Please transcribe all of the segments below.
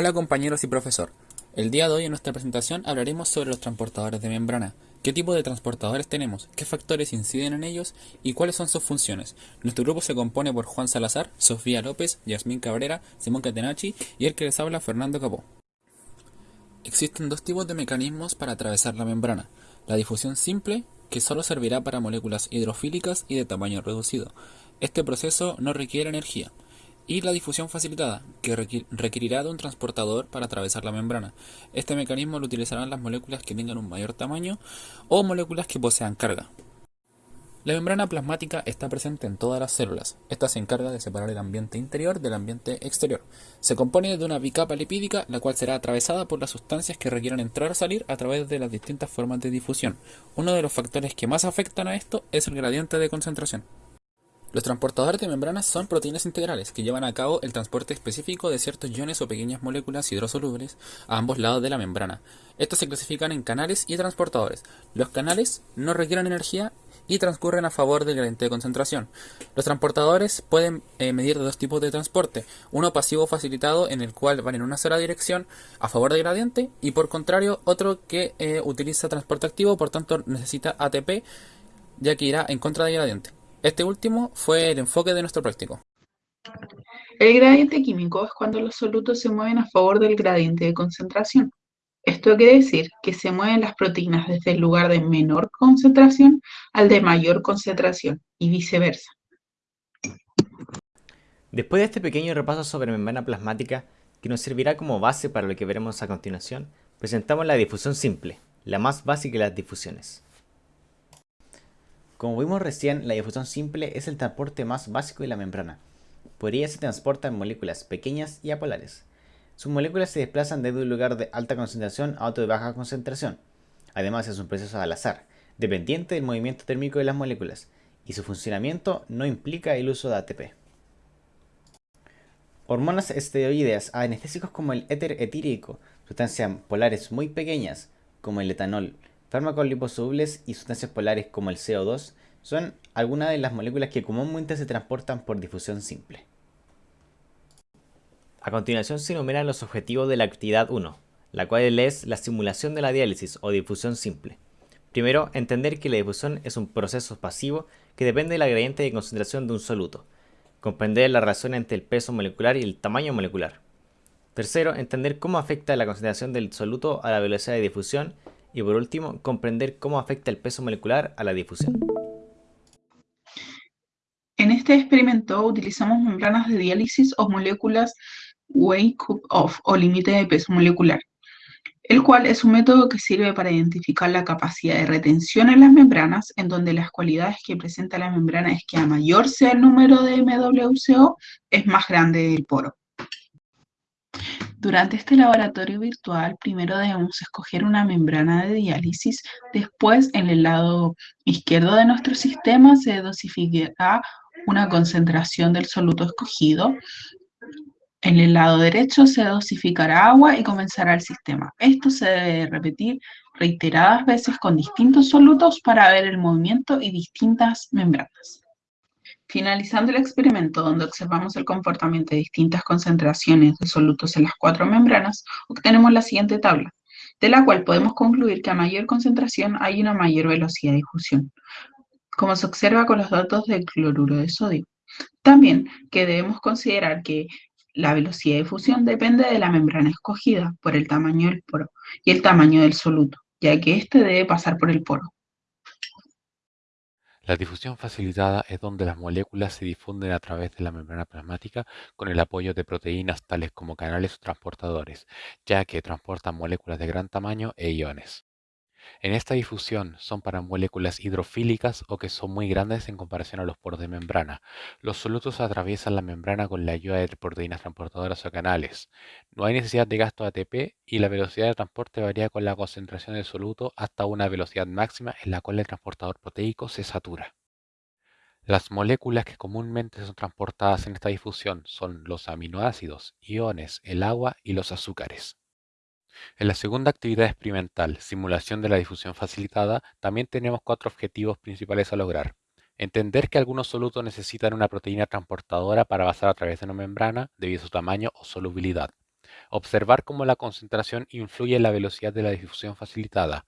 Hola compañeros y profesor. El día de hoy en nuestra presentación hablaremos sobre los transportadores de membrana. ¿Qué tipo de transportadores tenemos? ¿Qué factores inciden en ellos? ¿Y cuáles son sus funciones? Nuestro grupo se compone por Juan Salazar, Sofía López, Yasmín Cabrera, Simón Catenacci y el que les habla Fernando Capó. Existen dos tipos de mecanismos para atravesar la membrana. La difusión simple, que solo servirá para moléculas hidrofílicas y de tamaño reducido. Este proceso no requiere energía y la difusión facilitada, que requerirá de un transportador para atravesar la membrana. Este mecanismo lo utilizarán las moléculas que tengan un mayor tamaño o moléculas que posean carga. La membrana plasmática está presente en todas las células. Esta se encarga de separar el ambiente interior del ambiente exterior. Se compone de una bicapa lipídica, la cual será atravesada por las sustancias que requieran entrar o salir a través de las distintas formas de difusión. Uno de los factores que más afectan a esto es el gradiente de concentración. Los transportadores de membranas son proteínas integrales que llevan a cabo el transporte específico de ciertos iones o pequeñas moléculas hidrosolubles a ambos lados de la membrana. Estos se clasifican en canales y transportadores. Los canales no requieren energía y transcurren a favor del gradiente de concentración. Los transportadores pueden eh, medir dos tipos de transporte, uno pasivo facilitado en el cual van en una sola dirección a favor del gradiente y por contrario otro que eh, utiliza transporte activo, por tanto necesita ATP ya que irá en contra del gradiente. Este último fue el enfoque de nuestro práctico. El gradiente químico es cuando los solutos se mueven a favor del gradiente de concentración. Esto quiere decir que se mueven las proteínas desde el lugar de menor concentración al de mayor concentración y viceversa. Después de este pequeño repaso sobre membrana plasmática, que nos servirá como base para lo que veremos a continuación, presentamos la difusión simple, la más básica de las difusiones. Como vimos recién, la difusión simple es el transporte más básico de la membrana. Por ella se transportan moléculas pequeñas y apolares. Sus moléculas se desplazan desde un lugar de alta concentración a otro de baja concentración. Además es un proceso al azar, dependiente del movimiento térmico de las moléculas, y su funcionamiento no implica el uso de ATP. Hormonas esteroideas anestésicos como el éter etírico, sustancias polares muy pequeñas como el etanol, Fármacos liposolubles y sustancias polares como el CO2 son algunas de las moléculas que comúnmente se transportan por difusión simple. A continuación se enumeran los objetivos de la actividad 1, la cual es la simulación de la diálisis o difusión simple. Primero, entender que la difusión es un proceso pasivo que depende del gradiente de concentración de un soluto. Comprender la relación entre el peso molecular y el tamaño molecular. Tercero, entender cómo afecta la concentración del soluto a la velocidad de difusión y por último, comprender cómo afecta el peso molecular a la difusión. En este experimento utilizamos membranas de diálisis o moléculas Wake-Up-Off o límite de peso molecular, el cual es un método que sirve para identificar la capacidad de retención en las membranas, en donde las cualidades que presenta la membrana es que a mayor sea el número de MWCO, es más grande el poro. Durante este laboratorio virtual, primero debemos escoger una membrana de diálisis, después en el lado izquierdo de nuestro sistema se dosificará una concentración del soluto escogido, en el lado derecho se dosificará agua y comenzará el sistema. Esto se debe repetir reiteradas veces con distintos solutos para ver el movimiento y distintas membranas. Finalizando el experimento, donde observamos el comportamiento de distintas concentraciones de solutos en las cuatro membranas, obtenemos la siguiente tabla, de la cual podemos concluir que a mayor concentración hay una mayor velocidad de difusión, como se observa con los datos del cloruro de sodio. También que debemos considerar que la velocidad de difusión depende de la membrana escogida por el tamaño del poro y el tamaño del soluto, ya que éste debe pasar por el poro. La difusión facilitada es donde las moléculas se difunden a través de la membrana plasmática con el apoyo de proteínas tales como canales o transportadores, ya que transportan moléculas de gran tamaño e iones. En esta difusión son para moléculas hidrofílicas o que son muy grandes en comparación a los poros de membrana. Los solutos atraviesan la membrana con la ayuda de proteínas transportadoras o canales. No hay necesidad de gasto de ATP y la velocidad de transporte varía con la concentración del soluto hasta una velocidad máxima en la cual el transportador proteico se satura. Las moléculas que comúnmente son transportadas en esta difusión son los aminoácidos, iones, el agua y los azúcares. En la segunda actividad experimental, simulación de la difusión facilitada, también tenemos cuatro objetivos principales a lograr. Entender que algunos solutos necesitan una proteína transportadora para pasar a través de una membrana debido a su tamaño o solubilidad. Observar cómo la concentración influye en la velocidad de la difusión facilitada.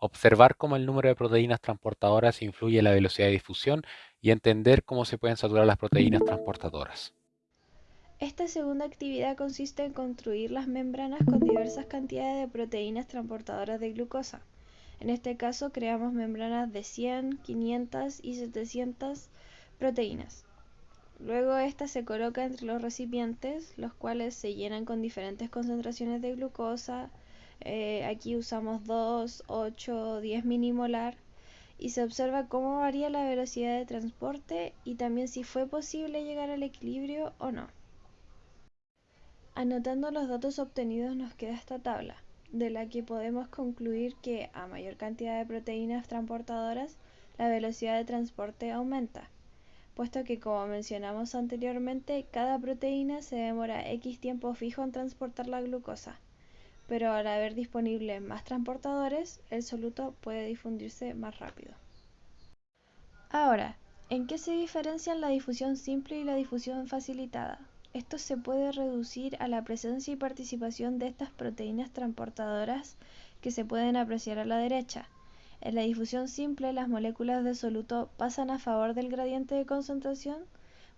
Observar cómo el número de proteínas transportadoras influye en la velocidad de difusión y entender cómo se pueden saturar las proteínas transportadoras. Esta segunda actividad consiste en construir las membranas con diversas cantidades de proteínas transportadoras de glucosa. En este caso creamos membranas de 100, 500 y 700 proteínas. Luego esta se coloca entre los recipientes, los cuales se llenan con diferentes concentraciones de glucosa. Eh, aquí usamos 2, 8, 10 minimolar y se observa cómo varía la velocidad de transporte y también si fue posible llegar al equilibrio o no. Anotando los datos obtenidos nos queda esta tabla, de la que podemos concluir que a mayor cantidad de proteínas transportadoras, la velocidad de transporte aumenta, puesto que como mencionamos anteriormente, cada proteína se demora X tiempo fijo en transportar la glucosa, pero al haber disponibles más transportadores, el soluto puede difundirse más rápido. Ahora, ¿en qué se diferencian la difusión simple y la difusión facilitada? Esto se puede reducir a la presencia y participación de estas proteínas transportadoras que se pueden apreciar a la derecha. En la difusión simple, las moléculas de soluto pasan a favor del gradiente de concentración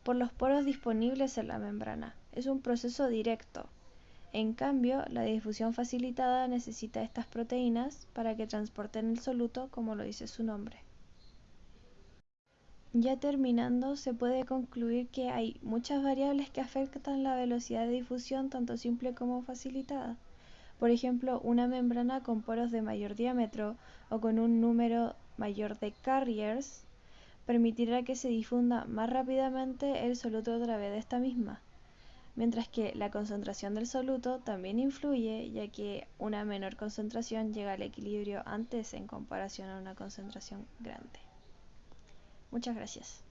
por los poros disponibles en la membrana. Es un proceso directo. En cambio, la difusión facilitada necesita estas proteínas para que transporten el soluto como lo dice su nombre. Ya terminando, se puede concluir que hay muchas variables que afectan la velocidad de difusión tanto simple como facilitada. Por ejemplo, una membrana con poros de mayor diámetro o con un número mayor de carriers permitirá que se difunda más rápidamente el soluto a través de esta misma, mientras que la concentración del soluto también influye, ya que una menor concentración llega al equilibrio antes en comparación a una concentración grande. Muchas gracias.